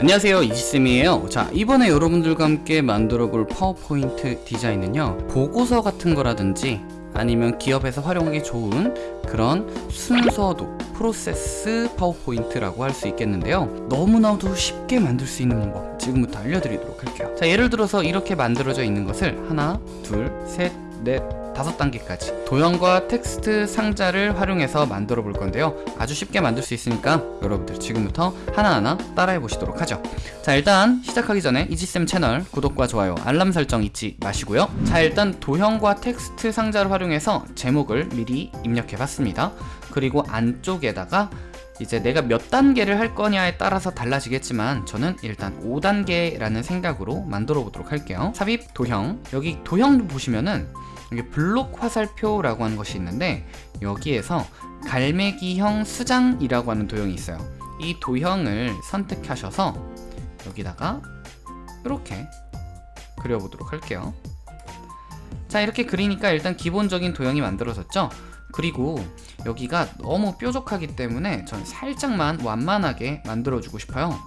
안녕하세요. 이지쌤이에요. 자 이번에 여러분들과 함께 만들어 볼 파워포인트 디자인은요 보고서 같은 거라든지 아니면 기업에서 활용하기 좋은 그런 순서도 프로세스 파워포인트라고 할 수 있겠는데요. 너무나도 쉽게 만들 수 있는 방법 지금부터 알려드리도록 할게요. 자 예를 들어서 이렇게 만들어져 있는 것을 하나 둘셋넷 다섯 단계까지. 도형과 텍스트 상자를 활용해서 만들어 볼 건데요. 아주 쉽게 만들 수 있으니까 여러분들 지금부터 하나하나 따라해 보시도록 하죠. 자 일단 시작하기 전에 이지쌤 채널 구독과 좋아요 알람 설정 잊지 마시고요. 자 일단 도형과 텍스트 상자를 활용해서 제목을 미리 입력해 봤습니다. 그리고 안쪽에다가 이제 내가 몇 단계를 할 거냐에 따라서 달라지겠지만 저는 일단 5단계라는 생각으로 만들어 보도록 할게요. 삽입 도형. 여기 도형 보시면은 여기 블록 화살표라고 하는 것이 있는데 여기에서 갈매기형 수장이라고 하는 도형이 있어요. 이 도형을 선택하셔서 여기다가 이렇게 그려보도록 할게요. 자 이렇게 그리니까 일단 기본적인 도형이 만들어졌죠? 그리고 여기가 너무 뾰족하기 때문에 저는 살짝만 완만하게 만들어주고 싶어요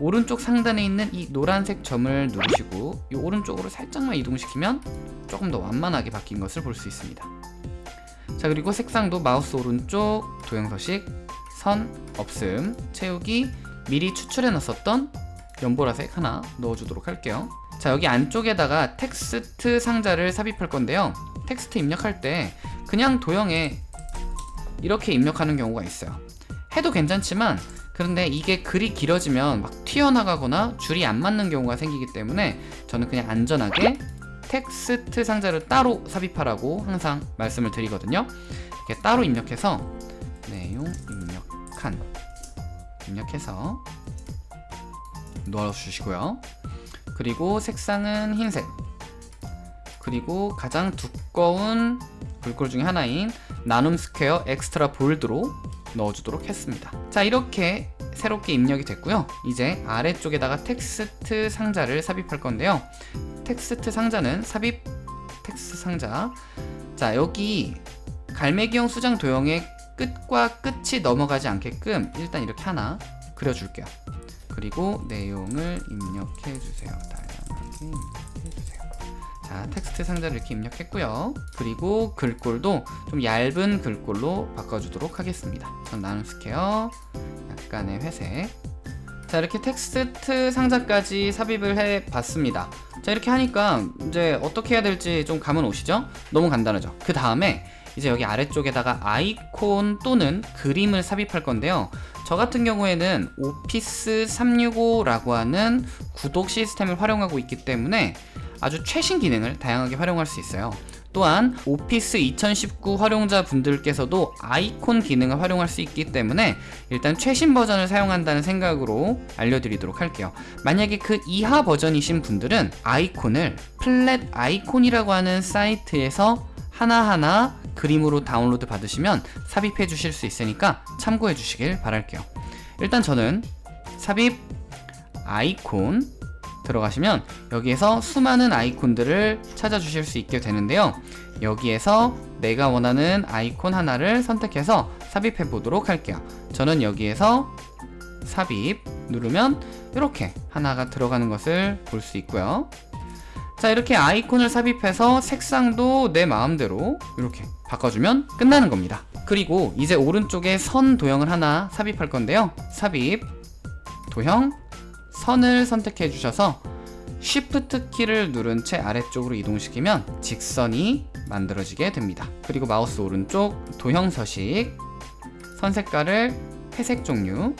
오른쪽 상단에 있는 이 노란색 점을 누르시고 이 오른쪽으로 살짝만 이동시키면 조금 더 완만하게 바뀐 것을 볼 수 있습니다. 자 그리고 색상도 마우스 오른쪽 도형서식 선 없음 채우기 미리 추출해 놨었던 연보라색 하나 넣어주도록 할게요. 자 여기 안쪽에다가 텍스트 상자를 삽입할 건데요. 텍스트 입력할 때 그냥 도형에 이렇게 입력하는 경우가 있어요. 해도 괜찮지만 그런데 이게 글이 길어지면 막 튀어나가거나 줄이 안 맞는 경우가 생기기 때문에 저는 그냥 안전하게 텍스트 상자를 따로 삽입하라고 항상 말씀을 드리거든요. 이렇게 따로 입력해서 내용 입력한 입력해서 넣어주시고요. 그리고 색상은 흰색. 그리고 가장 두꺼운 글꼴 중에 하나인 나눔 스퀘어 extra bold로 넣어주도록 했습니다. 자 이렇게 새롭게 입력이 됐고요. 이제 아래쪽에다가 텍스트 상자를 삽입할 건데요. 텍스트 상자는 삽입 텍스트 상자. 자 여기 갈매기형 수장 도형의 끝과 끝이 넘어가지 않게끔 일단 이렇게 하나 그려줄게요. 그리고 내용을 입력해 주세요. 다양하게 자 텍스트 상자를 이렇게 입력했고요. 그리고 글꼴도 좀 얇은 글꼴로 바꿔주도록 하겠습니다. 전 나눔 스퀘어. 약간의 회색. 자 이렇게 텍스트 상자까지 삽입을 해 봤습니다. 자 이렇게 하니까 이제 어떻게 해야 될지 좀 감은 오시죠? 너무 간단하죠? 그 다음에 이제 여기 아래쪽에다가 아이콘 또는 그림을 삽입할 건데요. 저 같은 경우에는 오피스 365라고 하는 구독 시스템을 활용하고 있기 때문에 아주 최신 기능을 다양하게 활용할 수 있어요. 또한 오피스 2019 활용자 분들께서도 아이콘 기능을 활용할 수 있기 때문에 일단 최신 버전을 사용한다는 생각으로 알려드리도록 할게요. 만약에 그 이하 버전이신 분들은 아이콘을 플랫 아이콘이라고 하는 사이트에서 하나하나 그림으로 다운로드 받으시면 삽입해 주실 수 있으니까 참고해 주시길 바랄게요. 일단 저는 삽입 아이콘 들어가시면 여기에서 수많은 아이콘들을 찾아주실 수 있게 되는데요. 여기에서 내가 원하는 아이콘 하나를 선택해서 삽입해 보도록 할게요. 저는 여기에서 삽입 누르면 이렇게 하나가 들어가는 것을 볼 수 있고요. 자 이렇게 아이콘을 삽입해서 색상도 내 마음대로 이렇게 바꿔주면 끝나는 겁니다. 그리고 이제 오른쪽에 선 도형을 하나 삽입할 건데요. 삽입 도형 선을 선택해 주셔서 Shift 키를 누른 채 아래쪽으로 이동시키면 직선이 만들어지게 됩니다. 그리고 마우스 오른쪽 도형 서식 선 색깔을 회색 종류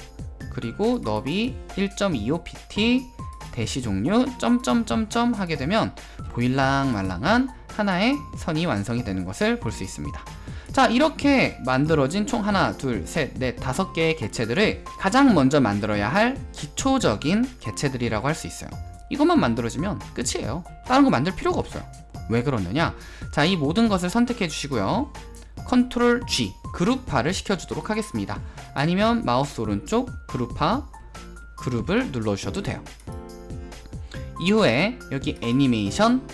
그리고 너비 1.25pt 대시 종류 점점점점 하게 되면 보일랑 말랑한 하나의 선이 완성이 되는 것을 볼 수 있습니다 자 이렇게 만들어진 총 하나 둘셋넷 다섯 개의 개체들을 가장 먼저 만들어야 할 기초적인 개체들이라고 할 수 있어요. 이것만 만들어지면 끝이에요. 다른 거 만들 필요가 없어요. 왜 그러느냐? 자 이 모든 것을 선택해 주시고요. control G 그룹화를 시켜주도록 하겠습니다. 아니면 마우스 오른쪽 그룹화 그룹을 눌러주셔도 돼요. 이후에 여기 애니메이션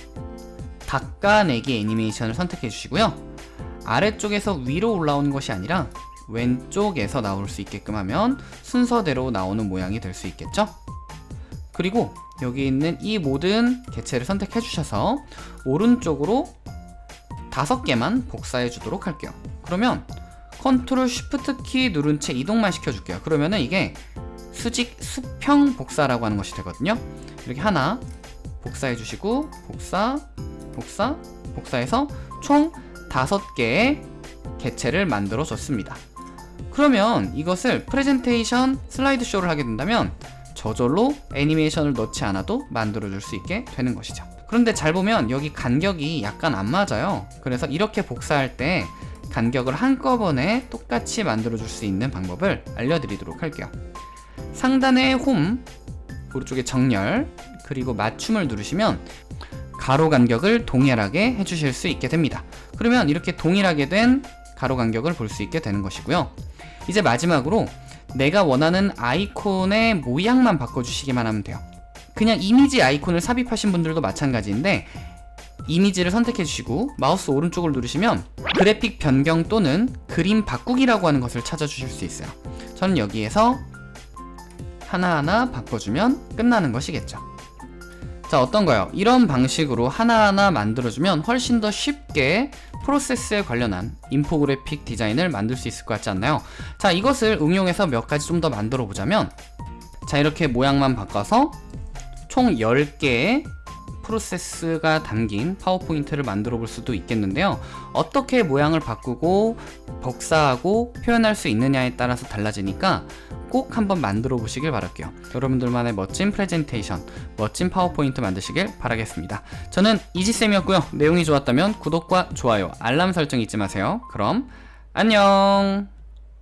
닦아내기 애니메이션을 선택해 주시고요 아래쪽에서 위로 올라오는 것이 아니라 왼쪽에서 나올 수 있게끔 하면 순서대로 나오는 모양이 될 수 있겠죠? 그리고 여기 있는 이 모든 개체를 선택해 주셔서 오른쪽으로 다섯 개만 복사해 주도록 할게요. 그러면 control shift 키 누른 채 이동만 시켜 줄게요. 그러면은 이게 수직 수평 복사라고 하는 것이 되거든요. 이렇게 하나 복사해 주시고 복사 복사 복사해서 총 다섯 개의 개체를 만들어 줬습니다. 그러면 이것을 프레젠테이션 슬라이드 쇼를 하게 된다면 저절로 애니메이션을 넣지 않아도 만들어 줄 수 있게 되는 것이죠. 그런데 잘 보면 여기 간격이 약간 안 맞아요. 그래서 이렇게 복사할 때 간격을 한꺼번에 똑같이 만들어 줄 수 있는 방법을 알려드리도록 할게요. 상단의 홈 오른쪽에 정렬 그리고 맞춤을 누르시면 가로 간격을 동일하게 해주실 수 있게 됩니다. 그러면 이렇게 동일하게 된 가로 간격을 볼 수 있게 되는 것이고요. 이제 마지막으로 내가 원하는 아이콘의 모양만 바꿔주시기만 하면 돼요. 그냥 이미지 아이콘을 삽입하신 분들도 마찬가지인데 이미지를 선택해 주시고 마우스 오른쪽을 누르시면 그래픽 변경 또는 그림 바꾸기라고 하는 것을 찾아주실 수 있어요. 저는 여기에서 하나하나 바꿔주면 끝나는 것이겠죠 자 어떤가요? 이런 방식으로 하나하나 만들어주면 훨씬 더 쉽게 프로세스에 관련한 인포그래픽 디자인을 만들 수 있을 것 같지 않나요? 자 이것을 응용해서 몇 가지 좀 더 만들어 보자면 자 이렇게 모양만 바꿔서 총 10개의 프로세스가 담긴 파워포인트를 만들어 볼 수도 있겠는데요. 어떻게 모양을 바꾸고 복사하고 표현할 수 있느냐에 따라서 달라지니까 꼭 한번 만들어 보시길 바랄게요. 여러분들만의 멋진 프레젠테이션 멋진 파워포인트 만드시길 바라겠습니다. 저는 이지쌤이었고요. 내용이 좋았다면 구독과 좋아요 알람 설정 잊지 마세요. 그럼 안녕